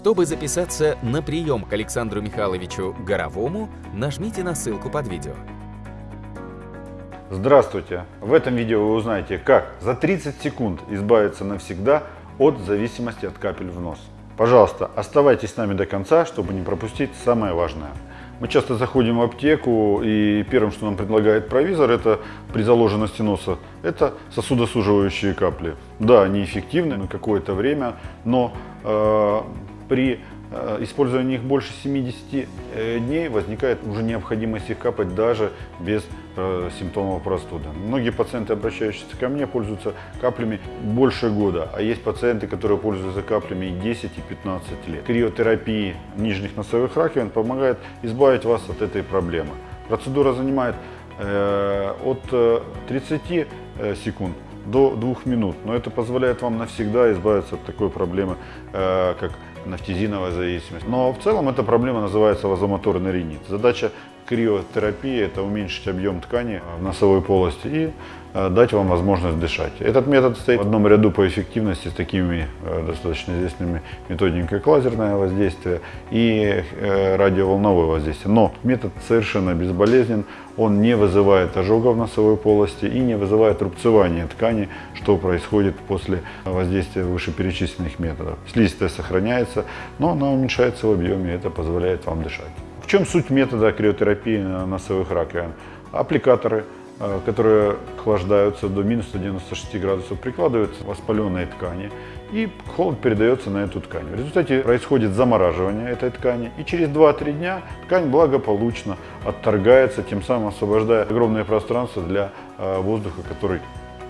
Чтобы записаться на прием к Александру Михайловичу Горовому, нажмите на ссылку под видео. Здравствуйте! В этом видео вы узнаете, как за 30 секунд избавиться навсегда от зависимости от капель в нос. Пожалуйста, оставайтесь с нами до конца, чтобы не пропустить самое важное. Мы часто заходим в аптеку, и первым, что нам предлагает провизор, это при заложенности носа, это сосудосуживающие капли. Да, они эффективны на какое-то время, но э, при э, использовании их больше 70 э, дней возникает уже необходимость их капать даже без э, симптомов простуды. Многие пациенты, обращающиеся ко мне, пользуются каплями больше года, а есть пациенты, которые пользуются каплями и 10, и 15 лет. Криотерапия нижних носовых раковин помогает избавить вас от этой проблемы. Процедура занимает от 30 секунд до 2 минут, но это позволяет вам навсегда избавиться от такой проблемы, как нафтизиновая зависимость. Но в целом эта проблема называется вазомоторный ринит. Задача криотерапии – это уменьшить объем ткани в носовой полости и э, дать вам возможность дышать. Этот метод стоит в одном ряду по эффективности с такими э, достаточно известными методиками, как лазерное воздействие и э, радиоволновое воздействие. Но метод совершенно безболезнен, он не вызывает ожогов носовой полости и не вызывает рубцевания ткани, что происходит после воздействия вышеперечисленных методов. Слизистая сохраняется, но она уменьшается в объеме, это позволяет вам дышать чем суть метода криотерапии носовых раковин? Аппликаторы, э, которые охлаждаются до минус 196 градусов, прикладываются воспаленные ткани, и холод передается на эту ткань. В результате происходит замораживание этой ткани, и через 2-3 дня ткань благополучно отторгается, тем самым освобождая огромное пространство для э, воздуха, который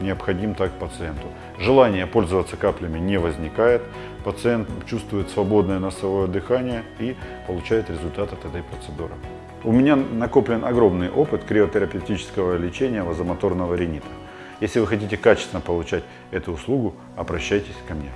необходим так пациенту. Желание пользоваться каплями не возникает, пациент чувствует свободное носовое дыхание и получает результат от этой процедуры. У меня накоплен огромный опыт криотерапевтического лечения вазомоторного ринита. Если вы хотите качественно получать эту услугу, обращайтесь ко мне.